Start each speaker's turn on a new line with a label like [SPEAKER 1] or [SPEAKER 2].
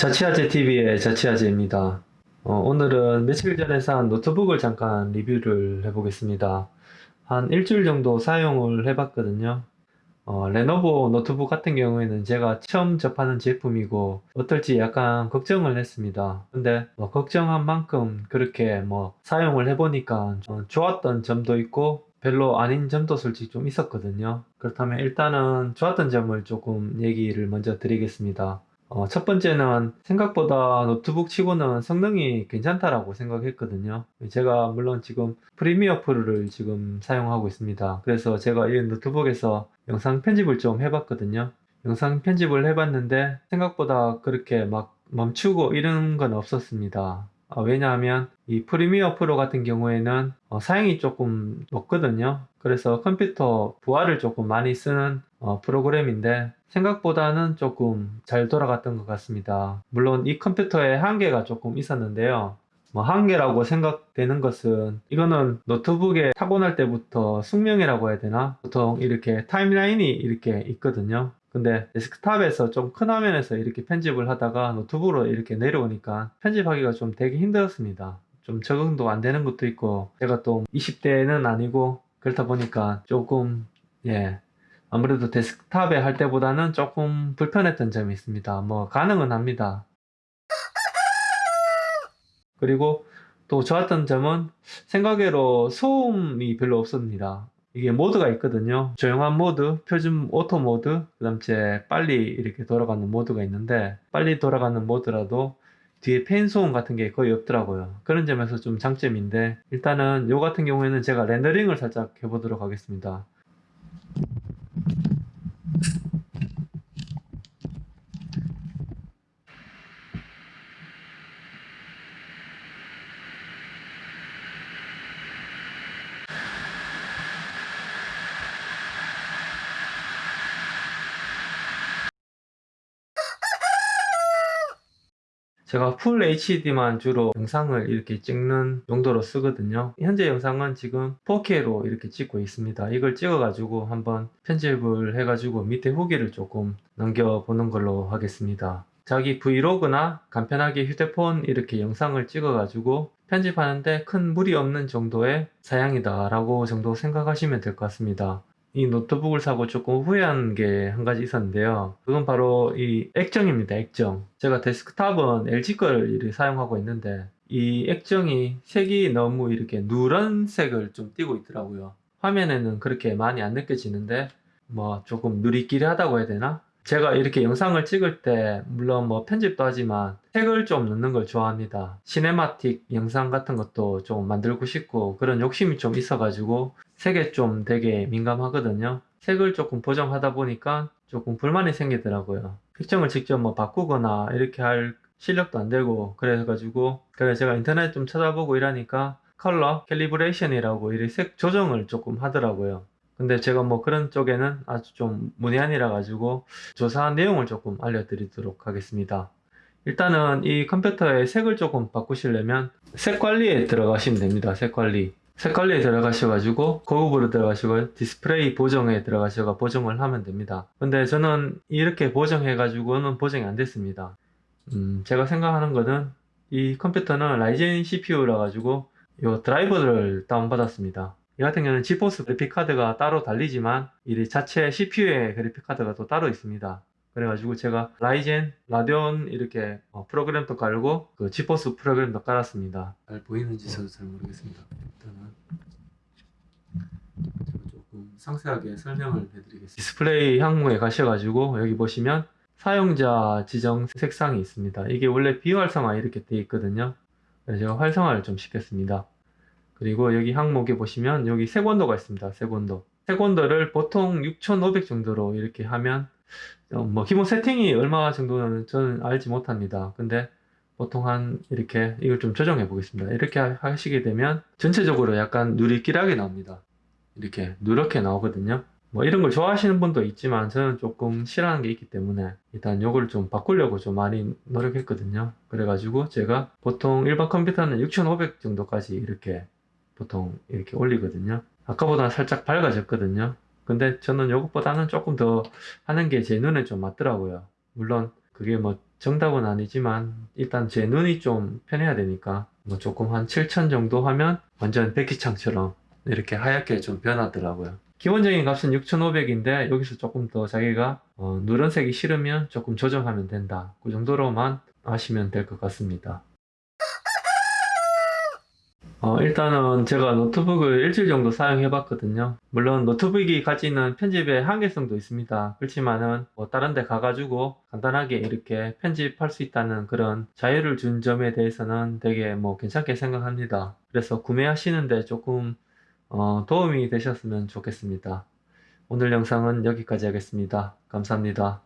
[SPEAKER 1] 자취아재 TV의 자취아재입니다. 어, 오늘은 며칠 전에 산 노트북을 잠깐 리뷰를 해보겠습니다. 한 일주일 정도 사용을 해봤거든요. 어, 레노버 노트북 같은 경우에는 제가 처음 접하는 제품이고 어떨지 약간 걱정을 했습니다. 근데 뭐 걱정한 만큼 그렇게 뭐 사용을 해보니까 좀 좋았던 점도 있고 별로 아닌 점도 솔직히 좀 있었거든요. 그렇다면 일단은 좋았던 점을 조금 얘기를 먼저 드리겠습니다. 어, 첫 번째는 생각보다 노트북 치고는 성능이 괜찮다라고 생각했거든요. 제가 물론 지금 프리미어 프로를 지금 사용하고 있습니다. 그래서 제가 이 노트북에서 영상 편집을 좀 해봤거든요. 영상 편집을 해봤는데 생각보다 그렇게 막 멈추고 이런 건 없었습니다. 아, 왜냐하면 이 프리미어 프로 같은 경우에는 어, 사양이 조금 높거든요. 그래서 컴퓨터 부하를 조금 많이 쓰는 어, 프로그램인데 생각보다는 조금 잘 돌아갔던 것 같습니다. 물론 이 컴퓨터에 한계가 조금 있었는데요. 뭐 한계라고 생각되는 것은 이거는 노트북에 타고날 때부터 숙명이라고 해야 되나? 보통 이렇게 타임라인이 이렇게 있거든요. 근데 데스크탑에서 좀 큰 화면에서 이렇게 편집을 하다가 노트북으로 이렇게 내려오니까 편집하기가 좀 되게 힘들었습니다. 좀 적응도 안 되는 것도 있고 제가 또 20대는 아니고 그렇다 보니까 조금 예 아무래도 데스크탑에 할 때보다는 조금 불편했던 점이 있습니다. 뭐 가능은 합니다. 그리고 또 좋았던 점은 생각외로 소음이 별로 없습니다. 이게 모드가 있거든요. 조용한 모드, 표준 오토 모드, 그 다음 에 빨리 이렇게 돌아가는 모드가 있는데 빨리 돌아가는 모드라도 뒤에 팬 소음 같은 게 거의 없더라고요. 그런 점에서 좀 장점인데 일단은 요 같은 경우에는 제가 렌더링을 살짝 해보도록 하겠습니다. 제가 full HD만 주로 영상을 이렇게 찍는 용도로 쓰거든요. 현재 영상은 지금 4K로 이렇게 찍고 있습니다. 이걸 찍어 가지고 한번 편집을 해 가지고 밑에 후기를 조금 남겨 보는 걸로 하겠습니다. 자기 브이로그나 간편하게 휴대폰 이렇게 영상을 찍어 가지고 편집하는데 큰 무리 없는 정도의 사양이다 라고 정도 생각하시면 될 것 같습니다 이 노트북을 사고 조금 후회한 게 한 가지 있었는데요. 그건 바로 이 액정입니다. 액정. 제가 데스크탑은 LG 걸 사용하고 있는데 이 액정이 색이 너무 이렇게 누런색을 좀 띠고 있더라고요. 화면에는 그렇게 많이 안 느껴지는데 뭐 조금 누리끼리 하다고 해야 되나? 제가 이렇게 영상을 찍을 때 물론 뭐 편집도 하지만 색을 좀 넣는 걸 좋아합니다 cinematic 영상 같은 것도 좀 만들고 싶고 그런 욕심이 좀 있어 가지고 색에 좀 되게 민감하거든요 색을 조금 보정하다 보니까 조금 불만이 생기더라고요 색정을 직접 뭐 바꾸거나 이렇게 할 실력도 안 되고 그래가지고 그래서 제가 인터넷 좀 찾아보고 이러니까 color calibration이라고 이렇게 색 조정을 조금 하더라고요 근데 제가 뭐 그런 쪽에는 아주 좀 문외한이라 가지고 조사한 내용을 조금 알려드리도록 하겠습니다. 일단은 이 컴퓨터의 색을 조금 바꾸시려면 색 관리에 들어가시면 됩니다. 색 관리. 색 관리에 들어가셔가지고 고급으로 들어가시고 디스플레이 보정에 들어가셔가 보정을 하면 됩니다. 근데 저는 이렇게 보정해 가지고는 보정이 안 됐습니다. 음, 제가 생각하는 거는 이 컴퓨터는 라이젠 CPU라 가지고 이 드라이버를 다운받았습니다. 이 같은 경우는 지포스 그래픽카드가 따로 달리지만 이 자체 CPU의 그래픽카드가 또 따로 있습니다. 그래가지고 제가 라이젠, 라데온 이렇게 어, 프로그램도 깔고 그 지포스 프로그램도 깔았습니다. 잘 보이는지 저도 잘 모르겠습니다. 일단은 조금 상세하게 설명을 해드리겠습니다. 디스플레이 항목에 가셔가지고 여기 보시면 사용자 지정 색상이 있습니다. 이게 원래 비활성화 이렇게 되어 있거든요. 그래서 제가 활성화를 좀 시켰습니다. 그리고 여기 항목에 보시면 여기 색온도가 있습니다. 색온도. 색온도를 보통 6500 정도로 이렇게 하면 어, 뭐 기본 세팅이 얼마 정도는 저는 알지 못합니다. 근데 보통 한 이렇게 이걸 좀 조정해 보겠습니다. 이렇게 하시게 되면 전체적으로 약간 누리끼하게 나옵니다. 이렇게 누렇게 나오거든요. 뭐 이런 걸 좋아하시는 분도 있지만 저는 조금 싫어하는 게 있기 때문에 일단 이걸 좀 바꾸려고 좀 많이 노력했거든요. 그래가지고 제가 보통 일반 컴퓨터는 6500 정도까지 이렇게 보통 이렇게 올리거든요 아까보다 살짝 밝아졌거든요 근데 저는 이것보다는 조금 더 하는 게 제 눈에 좀 맞더라고요 물론 그게 뭐 정답은 아니지만 일단 제 눈이 좀 편해야 되니까 뭐 조금 한 7천 정도 하면 완전 백기창처럼 이렇게 하얗게 좀 변하더라고요. 기본적인 값은 6,500인데 여기서 조금 더 자기가 어, 누런색이 싫으면 조금 조정하면 된다. 그 정도로만 하시면 될 것 같습니다. 어, 일단은 제가 노트북을 일주일 정도 사용해 봤거든요. 물론 노트북이 가지는 편집의 한계성도 있습니다. 그렇지만은 뭐 다른 데 가가지고 간단하게 이렇게 편집할 수 있다는 그런 자유를 준 점에 대해서는 되게 뭐 괜찮게 생각합니다. 그래서 구매하시는데 조금 어, 도움이 되셨으면 좋겠습니다. 오늘 영상은 여기까지 하겠습니다. 감사합니다.